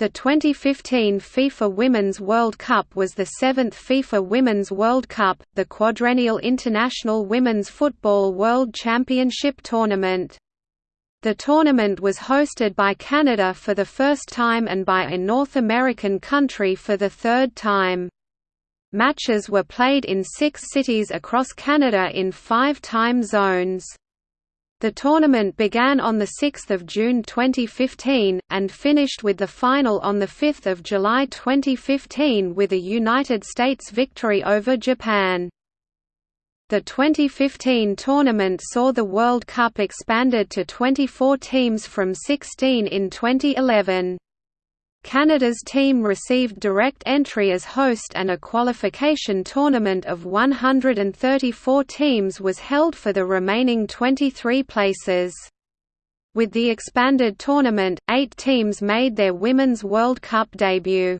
The 2015 FIFA Women's World Cup was the seventh FIFA Women's World Cup, the quadrennial international women's football world championship tournament. The tournament was hosted by Canada for the first time and by a North American country for the third time. Matches were played in six cities across Canada in five time zones. The tournament began on 6 June 2015, and finished with the final on 5 July 2015 with a United States victory over Japan. The 2015 tournament saw the World Cup expanded to 24 teams from 16 in 2011. Canada's team received direct entry as host and a qualification tournament of 134 teams was held for the remaining 23 places. With the expanded tournament, eight teams made their Women's World Cup debut.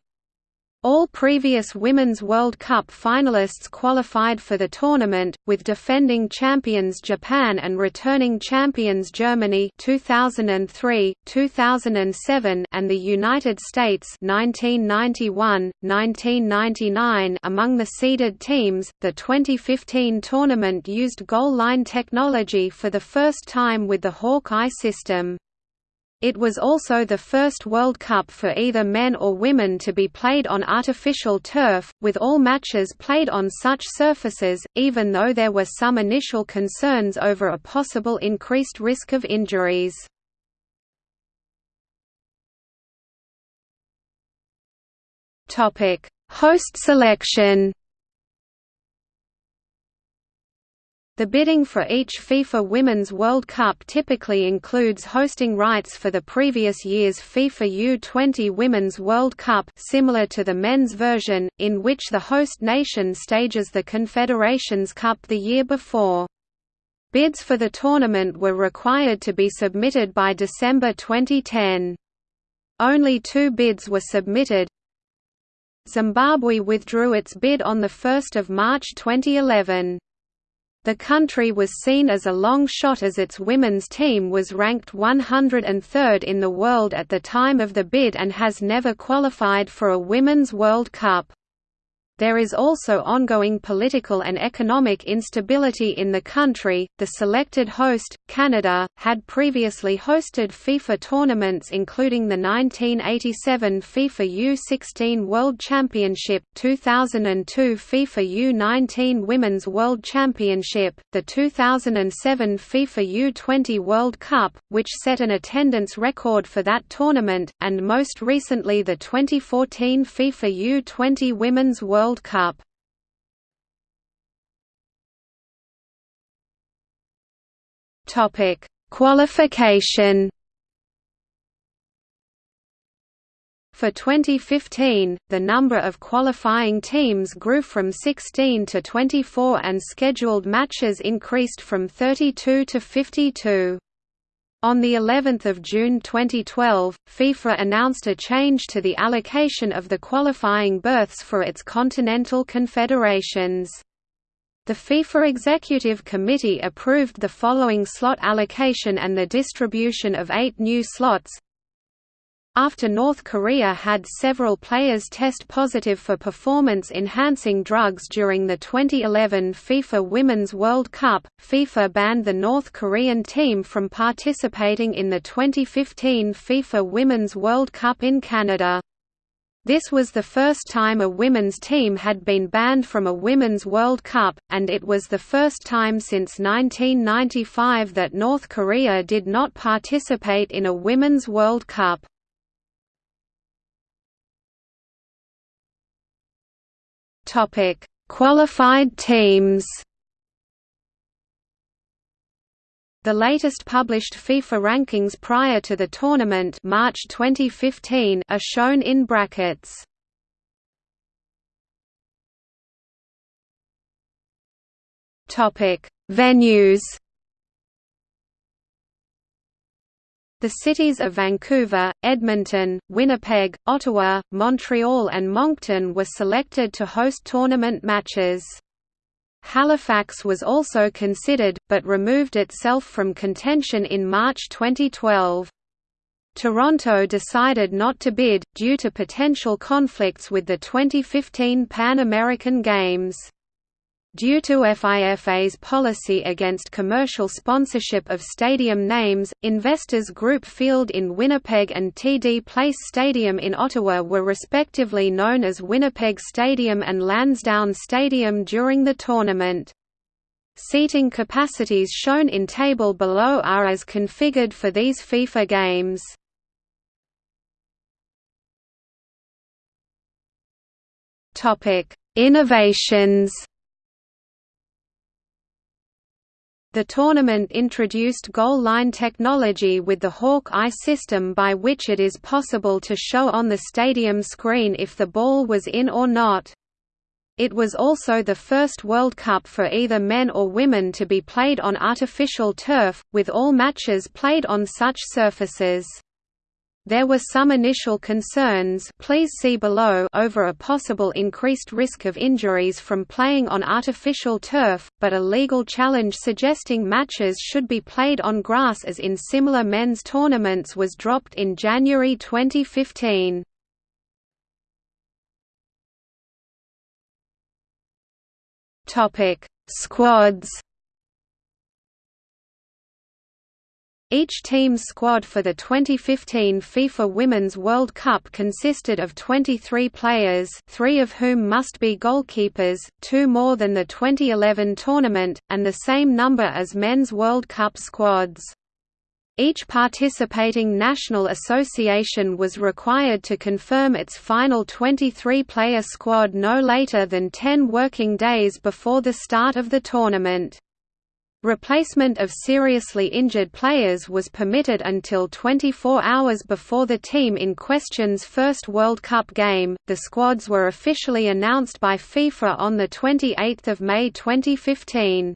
All previous Women's World Cup finalists qualified for the tournament, with defending champions Japan and returning champions Germany 2003, 2007 and the United States 1991, 1999 among the seeded teams. The 2015 tournament used goal line technology for the first time with the Hawk-Eye system. It was also the first World Cup for either men or women to be played on artificial turf, with all matches played on such surfaces, even though there were some initial concerns over a possible increased risk of injuries. Host selection The bidding for each FIFA Women's World Cup typically includes hosting rights for the previous year's FIFA U20 Women's World Cup similar to the men's version, in which the host nation stages the Confederations Cup the year before. Bids for the tournament were required to be submitted by December 2010. Only two bids were submitted. Zimbabwe withdrew its bid on 1 March 2011. The country was seen as a long shot as its women's team was ranked 103rd in the world at the time of the bid and has never qualified for a Women's World Cup. There is also ongoing political and economic instability in the country. The selected host, Canada, had previously hosted FIFA tournaments including the 1987 FIFA U16 World Championship, 2002 FIFA U19 Women's World Championship, the 2007 FIFA U20 World Cup, which set an attendance record for that tournament, and most recently the 2014 FIFA U20 Women's World World Cup. Topic: Qualification. For 2015, the number of qualifying teams grew from 16 to 24 and scheduled matches increased from 32 to 52. On the 11th of June 2012, FIFA announced a change to the allocation of the qualifying berths for its continental confederations. The FIFA Executive Committee approved the following slot allocation and the distribution of eight new slots after North Korea had several players test positive for performance-enhancing drugs during the 2011 FIFA Women's World Cup, FIFA banned the North Korean team from participating in the 2015 FIFA Women's World Cup in Canada. This was the first time a women's team had been banned from a Women's World Cup, and it was the first time since 1995 that North Korea did not participate in a Women's World Cup. Topic: Qualified teams. The latest published FIFA rankings prior to the tournament March 2015 are shown in brackets. Topic: Venues. The cities of Vancouver, Edmonton, Winnipeg, Ottawa, Montreal and Moncton were selected to host tournament matches. Halifax was also considered, but removed itself from contention in March 2012. Toronto decided not to bid, due to potential conflicts with the 2015 Pan American Games. Due to FIFA's policy against commercial sponsorship of stadium names, Investors Group Field in Winnipeg and TD Place Stadium in Ottawa were respectively known as Winnipeg Stadium and Lansdowne Stadium during the tournament. Seating capacities shown in table below are as configured for these FIFA games. Innovations The tournament introduced goal line technology with the Hawk-Eye system by which it is possible to show on the stadium screen if the ball was in or not. It was also the first World Cup for either men or women to be played on artificial turf, with all matches played on such surfaces. There were some initial concerns please see below over a possible increased risk of injuries from playing on artificial turf, but a legal challenge suggesting matches should be played on grass as in similar men's tournaments was dropped in January 2015. Squads Each team's squad for the 2015 FIFA Women's World Cup consisted of 23 players three of whom must be goalkeepers, two more than the 2011 tournament, and the same number as Men's World Cup squads. Each participating national association was required to confirm its final 23-player squad no later than 10 working days before the start of the tournament. Replacement of seriously injured players was permitted until 24 hours before the team in question's first World Cup game. The squads were officially announced by FIFA on the 28th of May 2015.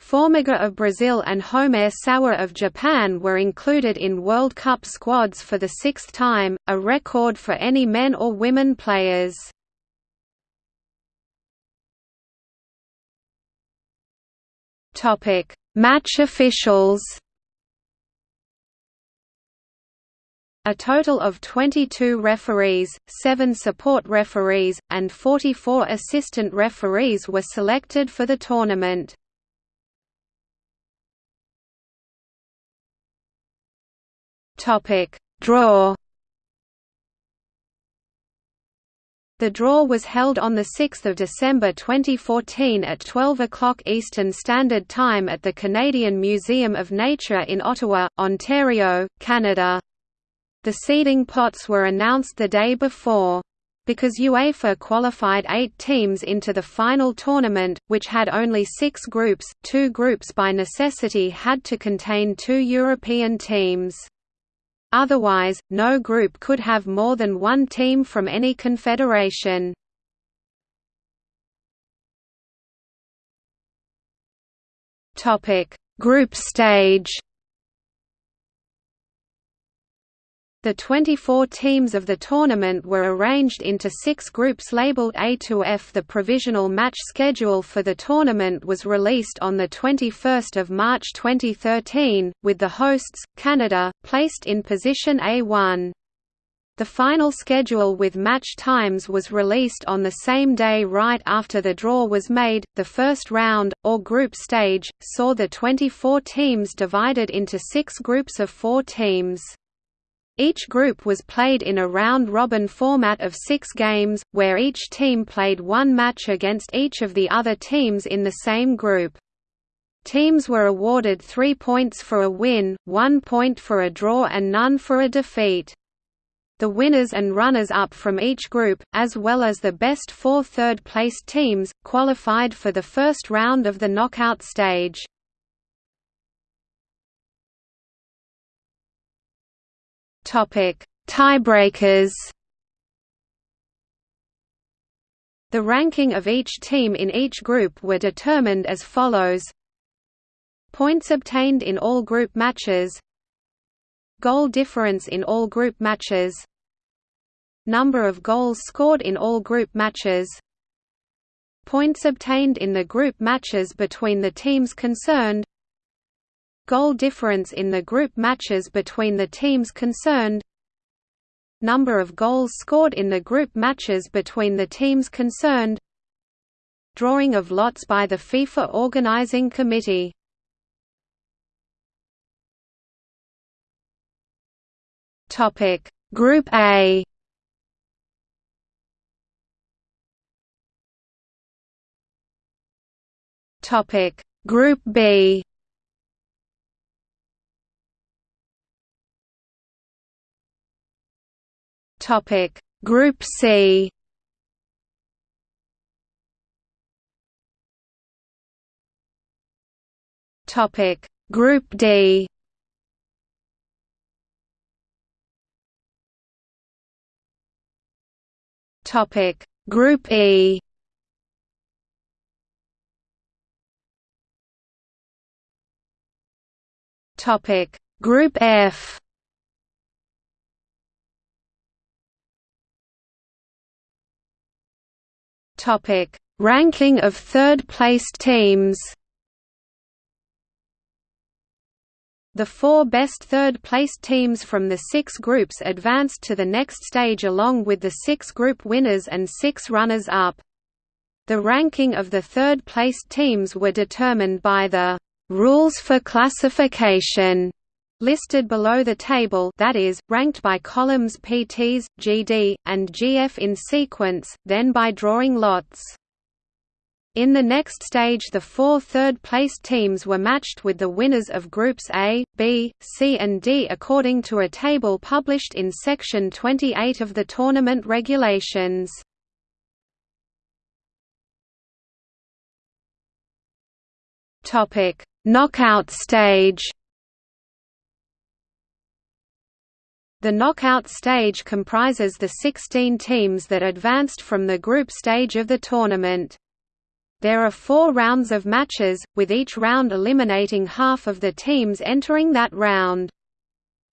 Formiga of Brazil and Homare Sawa of Japan were included in World Cup squads for the sixth time, a record for any men or women players. Topic: Match officials. A total of 22 referees, 7 support referees, and 44 assistant referees were selected for the tournament. Topic: Draw The draw was held on 6 December 2014 at 12 o'clock Eastern Standard Time at the Canadian Museum of Nature in Ottawa, Ontario, Canada. The seeding pots were announced the day before. Because UEFA qualified eight teams into the final tournament, which had only six groups, two groups by necessity had to contain two European teams. Otherwise, no group could have more than one team from any confederation. Group stage The 24 teams of the tournament were arranged into six groups labeled A to F. The provisional match schedule for the tournament was released on 21 March 2013, with the hosts, Canada, placed in position A1. The final schedule with match times was released on the same day right after the draw was made. The first round, or group stage, saw the 24 teams divided into six groups of four teams. Each group was played in a round-robin format of six games, where each team played one match against each of the other teams in the same group. Teams were awarded three points for a win, one point for a draw and none for a defeat. The winners and runners-up from each group, as well as the best four third-placed teams, qualified for the first round of the knockout stage. Topic: Tiebreakers. The ranking of each team in each group were determined as follows: Points obtained in all group matches. Goal difference in all group matches. Number of goals scored in all group matches. Points obtained in the group matches between the teams concerned Goal difference in the group matches between the teams concerned. Number of goals scored in the group matches between the teams concerned. Drawing of lots by the FIFA Organizing Committee. Topic Group A. Topic Group B Topic. Group C. Topic. Group D. Topic. Group E. Topic. Group F Topic Ranking of third-placed teams The four best third-placed teams from the six groups advanced to the next stage along with the six group winners and six runners-up. The ranking of the third-placed teams were determined by the rules for classification listed below the table that is, ranked by columns PTs, GD, and GF in sequence, then by drawing lots. In the next stage the four third-placed teams were matched with the winners of Groups A, B, C and D according to a table published in Section 28 of the tournament regulations. Knockout stage The knockout stage comprises the 16 teams that advanced from the group stage of the tournament. There are four rounds of matches, with each round eliminating half of the teams entering that round.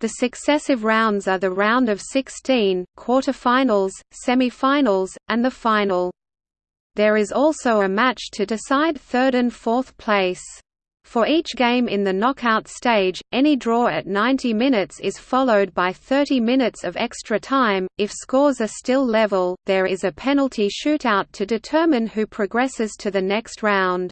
The successive rounds are the round of 16, quarter-finals, semi-finals, and the final. There is also a match to decide third and fourth place. For each game in the knockout stage, any draw at 90 minutes is followed by 30 minutes of extra time. If scores are still level, there is a penalty shootout to determine who progresses to the next round.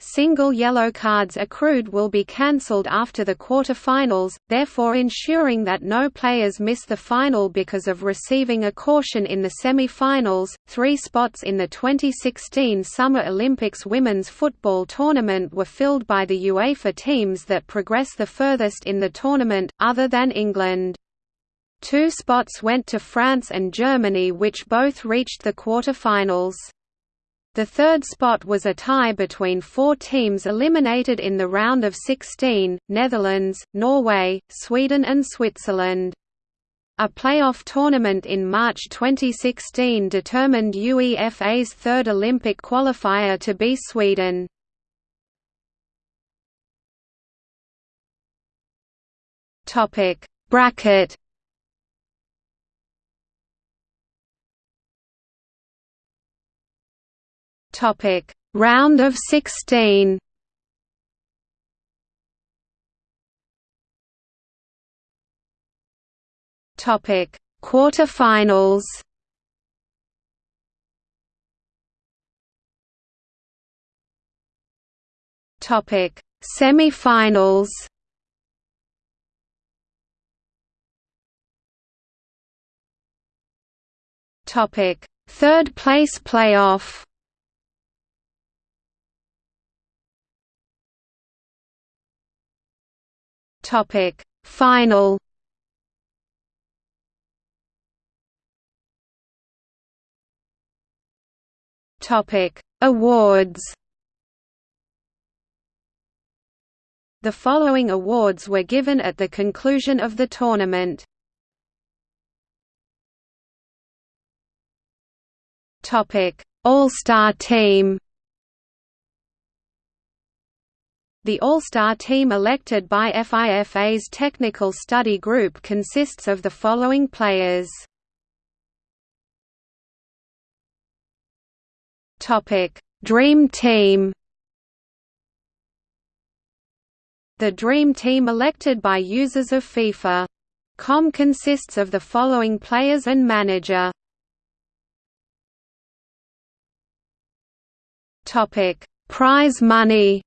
Single yellow cards accrued will be cancelled after the quarter-finals, therefore ensuring that no players miss the final because of receiving a caution in the semi-finals. Three spots in the 2016 Summer Olympics women's football tournament were filled by the UEFA teams that progress the furthest in the tournament, other than England. Two spots went to France and Germany which both reached the quarter-finals. The third spot was a tie between four teams eliminated in the round of 16, Netherlands, Norway, Sweden and Switzerland. A playoff tournament in March 2016 determined UEFA's third Olympic qualifier to be Sweden. Bracket Topic: Round of 16. Topic: Quarterfinals. Topic: Semifinals. Topic: Third place playoff. Topic. Final. Topic. Awards. The following awards were given at the conclusion of the tournament. Topic. All-Star Team The All-Star team elected by FIFA's Technical Study Group consists of the following players. Dream Team The Dream Team elected by users of FIFA.com consists of the following players and manager. Prize money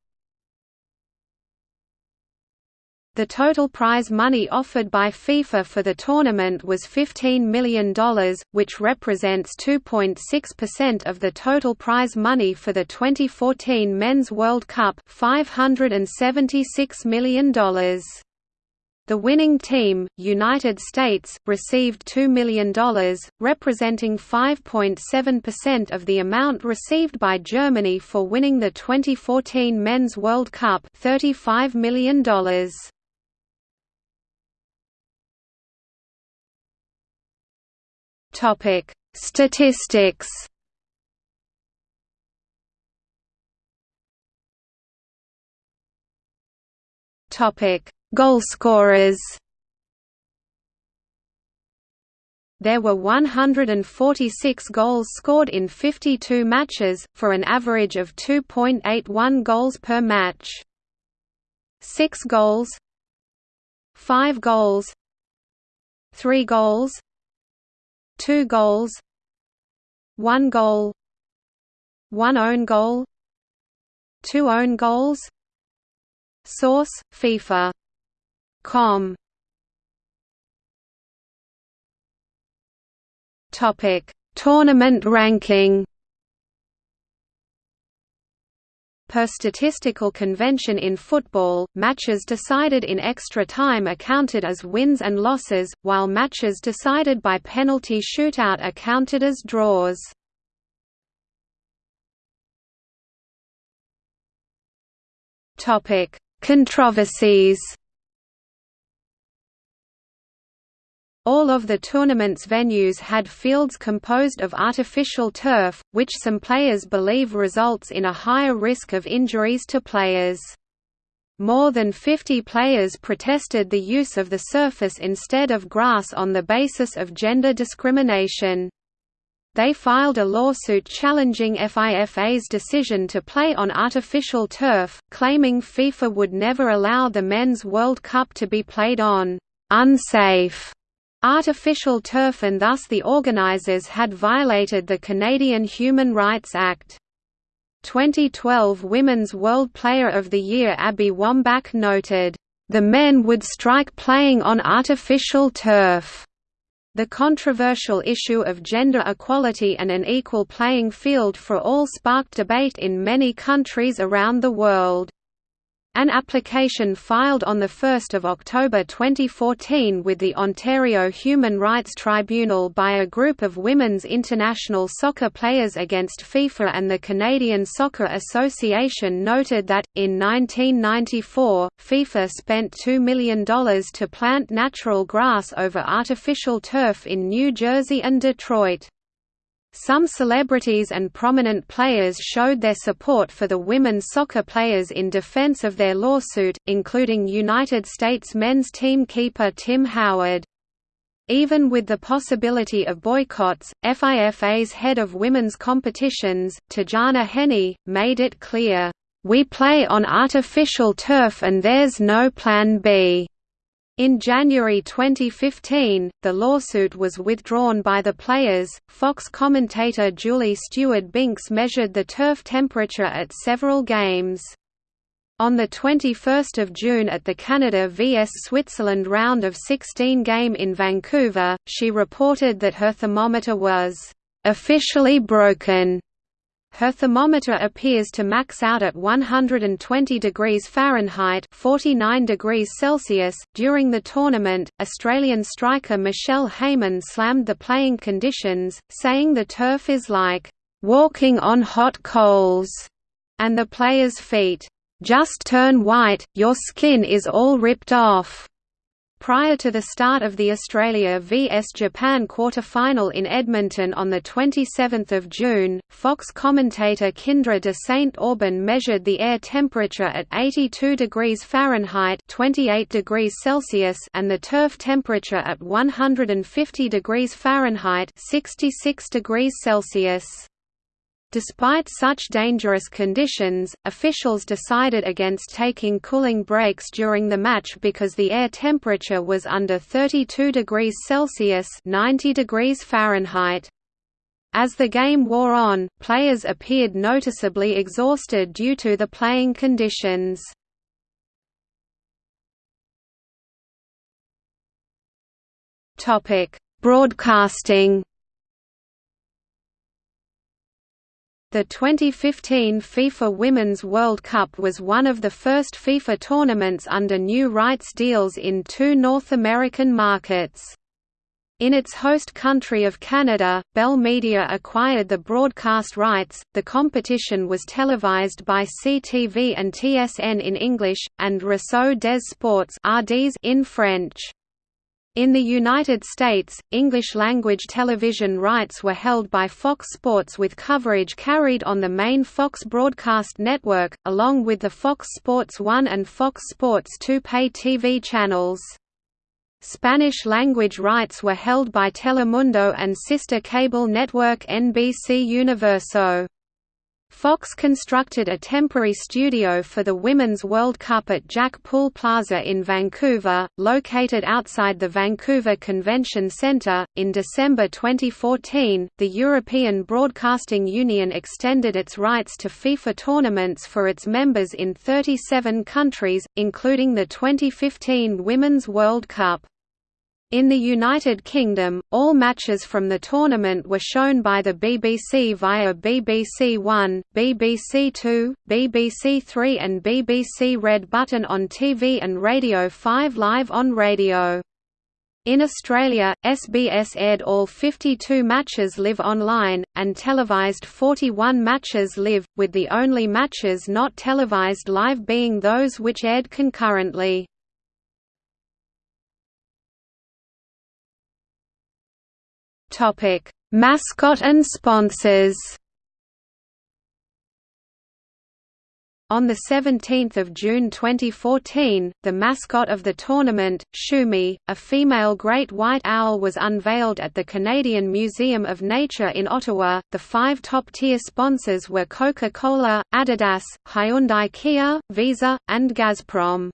The total prize money offered by FIFA for the tournament was $15 million, which represents 2.6% of the total prize money for the 2014 Men's World Cup $576 million. The winning team, United States, received $2 million, representing 5.7% of the amount received by Germany for winning the 2014 Men's World Cup $35 million. Topic: Statistics. Topic: Goalscorers. There were 146 goals scored in 52 matches, for an average of 2.81 goals per match. 6 goals 5 goals 3 goals two goals one goal one own goal two own goals source FIFA com. Topic tournament ranking Per statistical convention in football, matches decided in extra time are counted as wins and losses, while matches decided by penalty shootout are counted as draws. Controversies All of the tournament's venues had fields composed of artificial turf, which some players believe results in a higher risk of injuries to players. More than 50 players protested the use of the surface instead of grass on the basis of gender discrimination. They filed a lawsuit challenging FIFA's decision to play on artificial turf, claiming FIFA would never allow the Men's World Cup to be played on unsafe artificial turf and thus the organizers had violated the Canadian Human Rights Act. 2012 Women's World Player of the Year Abby Wambach noted, "...the men would strike playing on artificial turf." The controversial issue of gender equality and an equal playing field for all sparked debate in many countries around the world. An application filed on 1 October 2014 with the Ontario Human Rights Tribunal by a group of women's international soccer players against FIFA and the Canadian Soccer Association noted that, in 1994, FIFA spent $2 million to plant natural grass over artificial turf in New Jersey and Detroit. Some celebrities and prominent players showed their support for the women soccer players in defense of their lawsuit, including United States men's team keeper Tim Howard. Even with the possibility of boycotts, FIFA's head of women's competitions, Tatjana Haenni, made it clear, "...we play on artificial turf and there's no plan B." In January 2015, the lawsuit was withdrawn by the players. Fox commentator Julie Stewart Binks measured the turf temperature at several games. On 21 June at the Canada vs Switzerland round of 16 game in Vancouver, she reported that her thermometer was officially broken her thermometer appears to max out at 120 degrees Fahrenheit (49 degrees Celsius). During the tournament, Australian striker Michelle Heyman slammed the playing conditions, saying the turf is like walking on hot coals, and the players' feet just turn white, your skin is all ripped off. Prior to the start of the Australia vs Japan quarter-final in Edmonton on 27 June, Fox commentator Kyndra de St. Aubin measured the air temperature at 82 degrees Fahrenheit 28 degrees Celsius and the turf temperature at 150 degrees Fahrenheit 66 degrees Celsius. Despite such dangerous conditions, officials decided against taking cooling breaks during the match because the air temperature was under 32 degrees Celsius 90 degrees Fahrenheit. As the game wore on, players appeared noticeably exhausted due to the playing conditions. Broadcasting The 2015 FIFA Women's World Cup was one of the first FIFA tournaments under new rights deals in two North American markets. In its host country of Canada, Bell Media acquired the broadcast rights. The competition was televised by CTV and TSN in English, and Réseau des Sports in French. In the United States, English-language television rights were held by Fox Sports with coverage carried on the main Fox broadcast network, along with the Fox Sports 1 and Fox Sports 2 pay TV channels. Spanish-language rights were held by Telemundo and sister cable network NBC Universo. Fox constructed a temporary studio for the Women's World Cup at Jack Poole Plaza in Vancouver, located outside the Vancouver Convention Centre. In December 2014, the European Broadcasting Union extended its rights to FIFA tournaments for its members in 37 countries, including the 2015 Women's World Cup. In the United Kingdom, all matches from the tournament were shown by the BBC via BBC One, BBC Two, BBC Three and BBC Red Button on TV and Radio 5 live on radio. In Australia, SBS aired all 52 matches live online, and televised 41 matches live, with the only matches not televised live being those which aired concurrently. Topic: Mascot and sponsors. On 17 June 2014, the mascot of the tournament, Shumi, a female great white owl was unveiled at the Canadian Museum of Nature in Ottawa. The five top-tier sponsors were Coca-Cola, Adidas, Hyundai Kia, Visa, and Gazprom.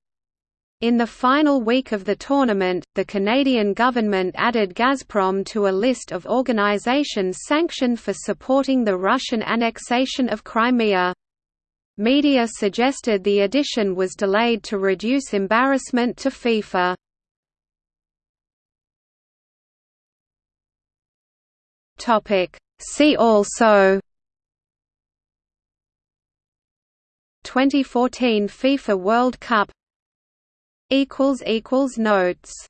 In the final week of the tournament, the Canadian government added Gazprom to a list of organizations sanctioned for supporting the Russian annexation of Crimea. Media suggested the addition was delayed to reduce embarrassment to FIFA. See also 2014 FIFA World Cup Notes